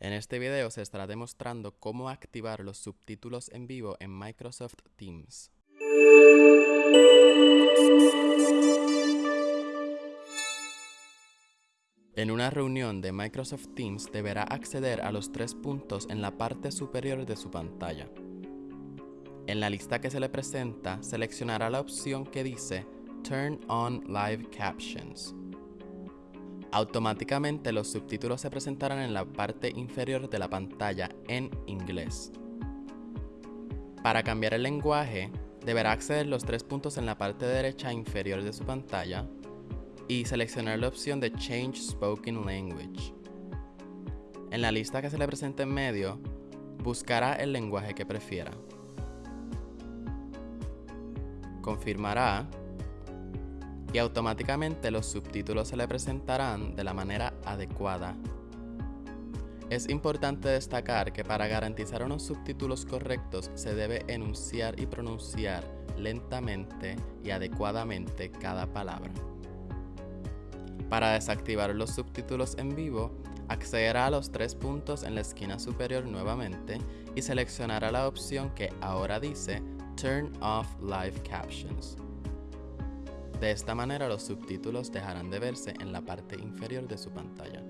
En este video se estará demostrando cómo activar los subtítulos en vivo en Microsoft Teams. En una reunión de Microsoft Teams deberá acceder a los tres puntos en la parte superior de su pantalla. En la lista que se le presenta, seleccionará la opción que dice Turn on Live Captions. Automáticamente los subtítulos se presentarán en la parte inferior de la pantalla en inglés. Para cambiar el lenguaje, deberá acceder los tres puntos en la parte derecha inferior de su pantalla y seleccionar la opción de Change Spoken Language. En la lista que se le presenta en medio, buscará el lenguaje que prefiera. Confirmará y automáticamente los subtítulos se le presentarán de la manera adecuada. Es importante destacar que para garantizar unos subtítulos correctos se debe enunciar y pronunciar lentamente y adecuadamente cada palabra. Para desactivar los subtítulos en vivo, accederá a los tres puntos en la esquina superior nuevamente y seleccionará la opción que ahora dice Turn off Live Captions. De esta manera los subtítulos dejarán de verse en la parte inferior de su pantalla.